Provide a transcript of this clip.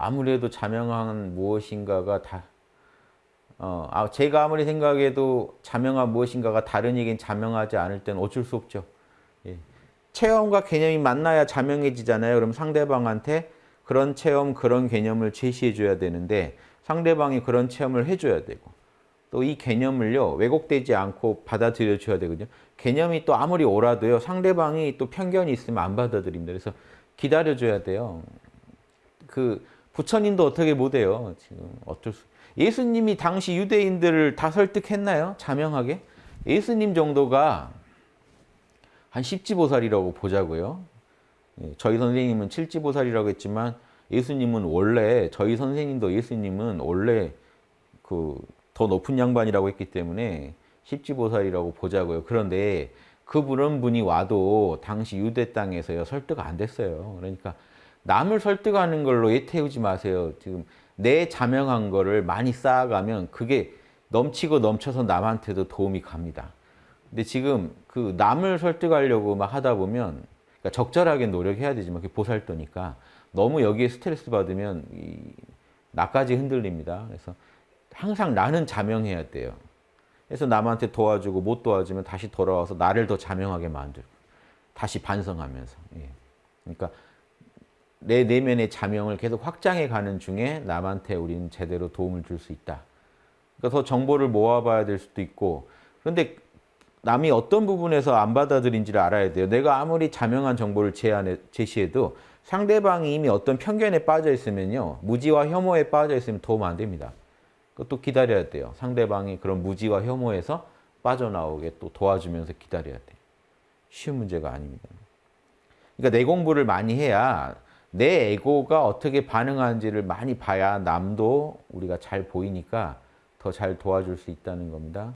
아무래도 자명한 무엇인가가 다 어, 아, 제가 아무리 생각해도 자명한 무엇인가가 다른 얘기는 자명하지 않을 때는 어쩔 수 없죠. 예. 체험과 개념이 만나야 자명해지잖아요. 그럼 상대방한테 그런 체험, 그런 개념을 제시해 줘야 되는데 상대방이 그런 체험을 해줘야 되고 또 이 개념을요 왜곡되지 않고 받아들여 줘야 되거든요. 개념이 또 아무리 옳아도요 상대방이 또 편견이 있으면 안 받아들입니다. 그래서 기다려 줘야 돼요. 그 부처님도 어떻게 못해요. 지금 어쩔 수. 예수님이 당시 유대인들을 다 설득했나요? 자명하게? 예수님 정도가 한 십지보살이라고 보자고요. 예, 저희 선생님은 칠지보살이라고 했지만 예수님은 원래 저희 선생님도 예수님은 원래 그 더 높은 양반이라고 했기 때문에 십지보살이라고 보자고요. 그런데 그분은 분이 와도 당시 유대 땅에서요 설득 안 됐어요. 그러니까 남을 설득하는 걸로 애태우지 마세요. 지금 내 자명한 거를 많이 쌓아가면 그게 넘치고 넘쳐서 남한테도 도움이 갑니다. 근데 지금 그 남을 설득하려고 막 하다 보면 그러니까 적절하게 노력해야 되지만 그게 보살도니까 너무 여기에 스트레스 받으면 이 나까지 흔들립니다. 그래서 항상 나는 자명해야 돼요. 그래서 남한테 도와주고 못 도와주면 다시 돌아와서 나를 더 자명하게 만들고 다시 반성하면서. 예. 그러니까 내 내면의 자명을 계속 확장해 가는 중에 남한테 우리는 제대로 도움을 줄 수 있다. 그러니까 더 정보를 모아봐야 될 수도 있고 그런데 남이 어떤 부분에서 안 받아들인지를 알아야 돼요. 내가 아무리 자명한 정보를 제안해, 제시해도 상대방이 이미 어떤 편견에 빠져 있으면요. 무지와 혐오에 빠져 있으면 도움 안 됩니다. 그것도 기다려야 돼요. 상대방이 그런 무지와 혐오에서 빠져나오게 또 도와주면서 기다려야 돼요. 쉬운 문제가 아닙니다. 그러니까 내 공부를 많이 해야 내 에고가 어떻게 반응하는지를 많이 봐야 남도 우리가 잘 보이니까 더 잘 도와줄 수 있다는 겁니다.